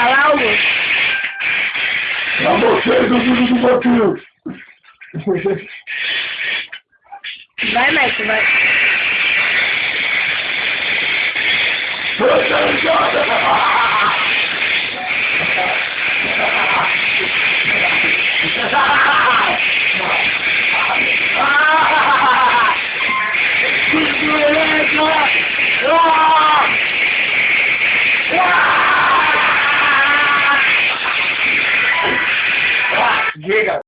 Caralho. Pra vocês, o Dudu do Botinho. Vai, Messi, vai. llega.